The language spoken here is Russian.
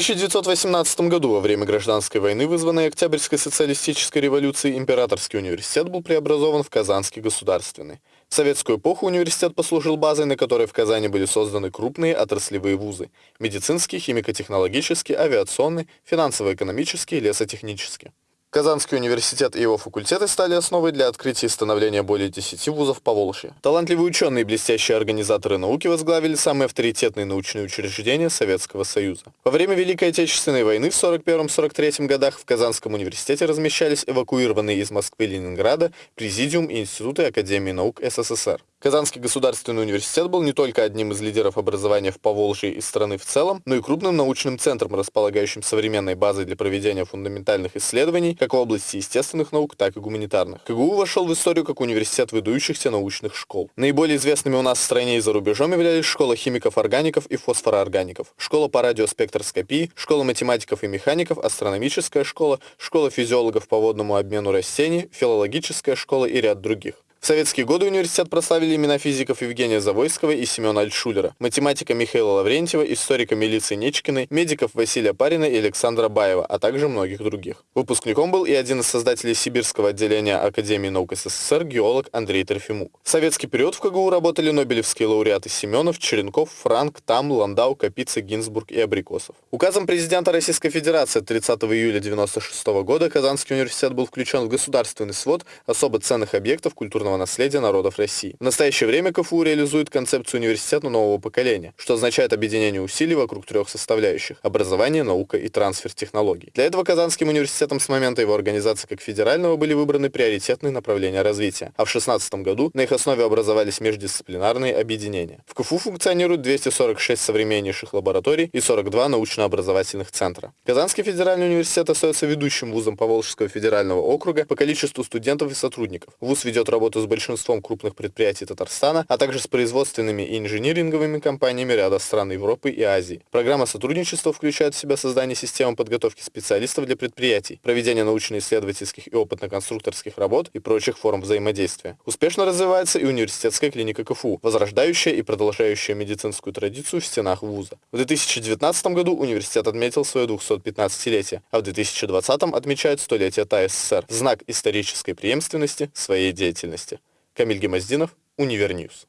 1918 году, во время гражданской войны, вызванной Октябрьской социалистической революцией, Императорский университет был преобразован в Казанский государственный. В советскую эпоху университет послужил базой, на которой в Казани были созданы крупные отраслевые вузы – медицинский, химико-технологический, авиационный, финансово-экономический, лесотехнический. Казанский университет и его факультеты стали основой для открытия и становления более 10 вузов по Волжье. Талантливые ученые и блестящие организаторы науки возглавили самые авторитетные научные учреждения Советского Союза. Во время Великой Отечественной войны в 1941-1943 годах в Казанском университете размещались эвакуированные из Москвы и Ленинграда Президиум и Институты Академии наук СССР. Казанский государственный университет был не только одним из лидеров образования в Поволжье и страны в целом, но и крупным научным центром, располагающим современной базой для проведения фундаментальных исследований как в области естественных наук, так и гуманитарных. КГУ вошел в историю как университет выдающихся научных школ. Наиболее известными у нас в стране и за рубежом являлись школа химиков-органиков и фосфорооргаников, школа по радиоспектрскопии, школа математиков и механиков, астрономическая школа, школа физиологов по водному обмену растений, филологическая школа и ряд других. В советские годы университет прославили имена физиков Евгения Завойского и Семена Альтшулера, математика Михаила Лаврентьева, историка Милиции Нечкиной, медиков Василия Парина и Александра Баева, а также многих других. Выпускником был и один из создателей Сибирского отделения Академии наук СССР, геолог Андрей Трофимук. В советский период в КГУ работали нобелевские лауреаты Семенов, Черенков, Франк, Там, Ландау, Капица, Гинзбург и Абрикосов. Указом президента Российской Федерации 30 июля 1996 года Казанский университет был включен в государственный свод особо ценных объектов культурного культурного наследия народов России. В настоящее время КФУ реализует концепцию университета нового поколения, что означает объединение усилий вокруг трех составляющих – образование, наука и трансфер технологий. Для этого Казанским университетом с момента его организации как федерального были выбраны приоритетные направления развития, а в 2016 году на их основе образовались междисциплинарные объединения. В КФУ функционирует 246 современнейших лабораторий и 42 научно-образовательных центра. Казанский федеральный университет остается ведущим вузом Поволжского федерального округа по количеству студентов и сотрудников. Вуз ведет работу с большинством крупных предприятий Татарстана, а также с производственными и инжиниринговыми компаниями ряда стран Европы и Азии. Программа сотрудничества включает в себя создание системы подготовки специалистов для предприятий, проведение научно-исследовательских и опытно-конструкторских работ и прочих форм взаимодействия. Успешно развивается и университетская клиника КФУ, возрождающая и продолжающая медицинскую традицию в стенах вуза. В 2019 году университет отметил свое 215-летие, а в 2020 отмечает столетие ТАССР в знак исторической преемственности своей деятельности. Камиль Гемоздинов, Univer News.